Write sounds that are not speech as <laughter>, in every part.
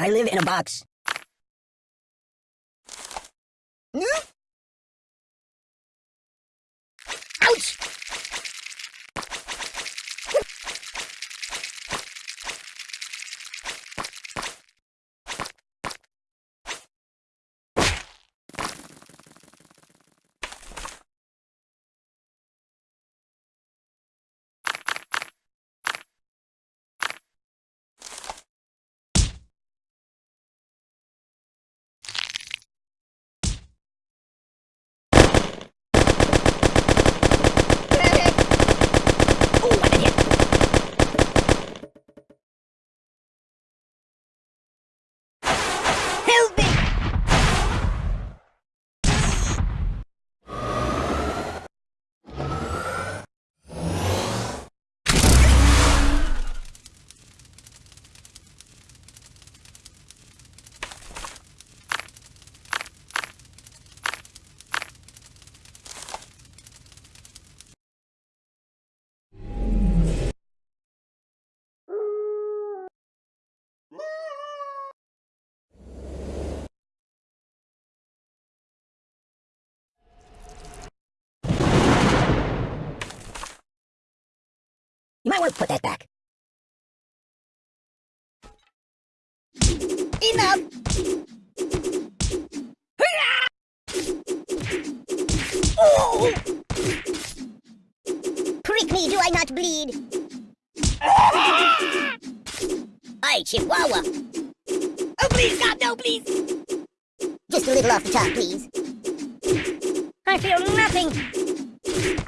I live in a box. Ouch! Oh, what an hit! Help me! Might put that back. Enough! Oh! Prick me, do I not bleed? Hi, Chihuahua. Oh, please, God, no, please! Just a little off the top, please. I feel nothing.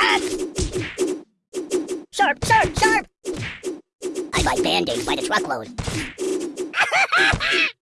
Ah! Sharp, sharp, sharp! I buy band-aids by the truckload. <laughs>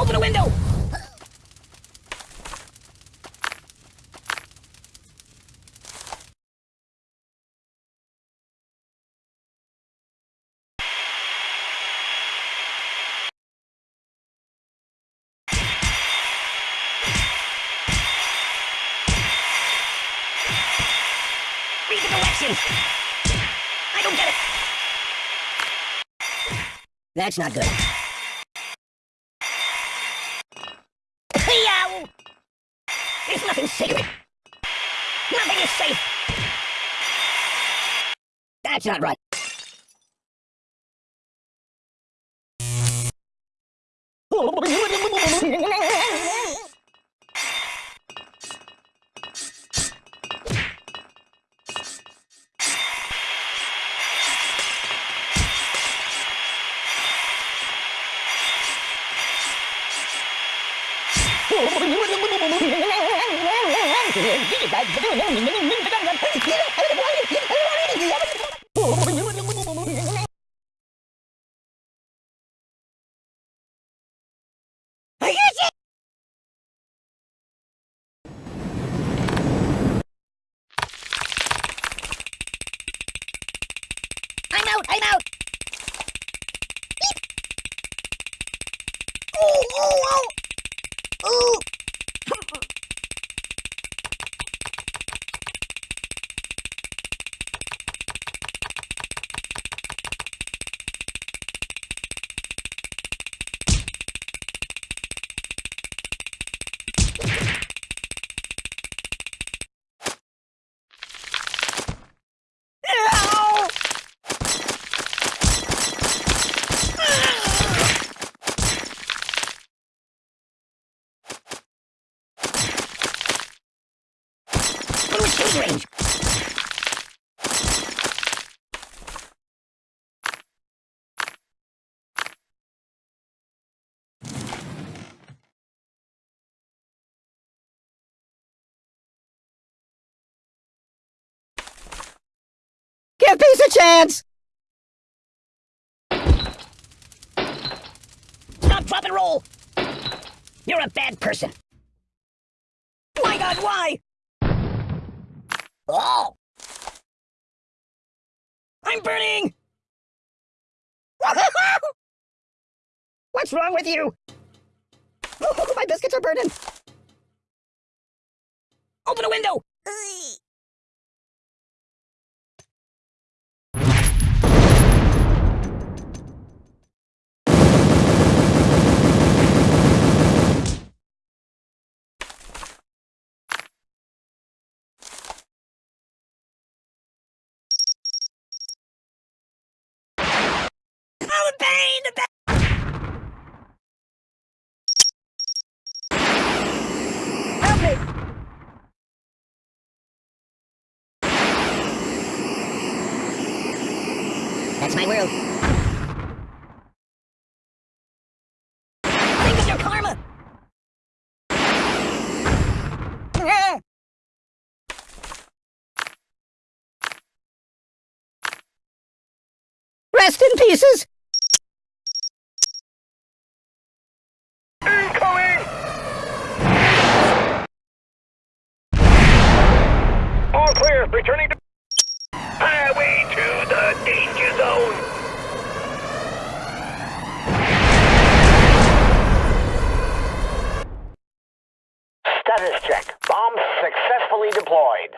Open a window! Read the! I don't get it! That's not good. There's nothing! Is safe! That's not right. <laughs> I'm out! I'm out! Give peace a chance! Stop, drop, and roll! You're a bad person. My god, why? Oh! I'm burning! <laughs> What's wrong with you? Oh, <laughs> my biscuits are burning! Open a window! Oh, the pain! The pain! That's my world. Think of your karma! Rest in pieces! Returning to highway to the danger zone. Status check. Bomb successfully deployed.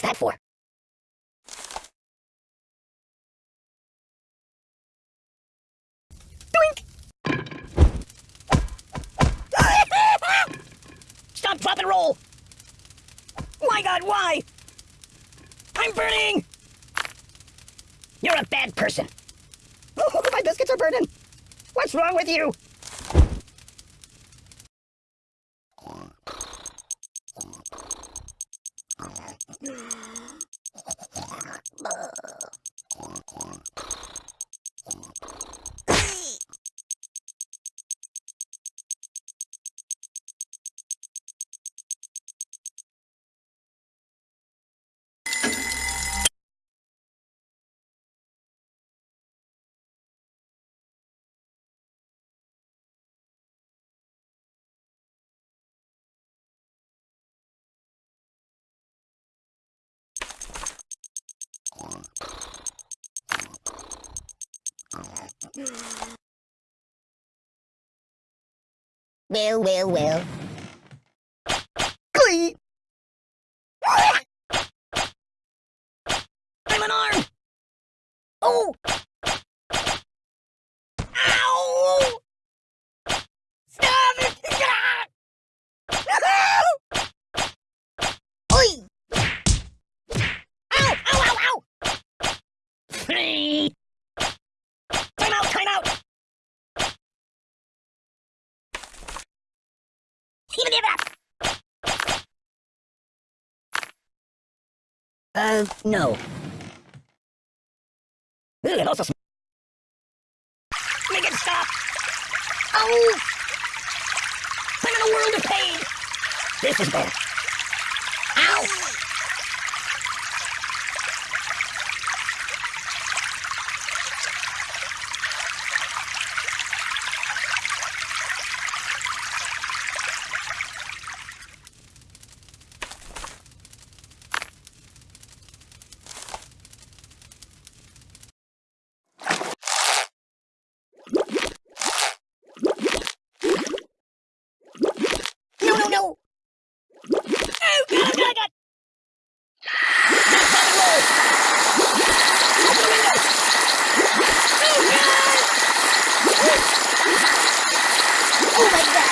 What's that for? Doink! <laughs> Stop, drop, and roll! My god, why? I'm burning! You're a bad person. Oh, <laughs> my biscuits are burning! What's wrong with you? Bye. Well, well, well. Glee! I'm unarmed! Oh! Even give it! Uh, no. It also sm- Make it stop! Oh! I'm in a world of pain! This is. Oh my god!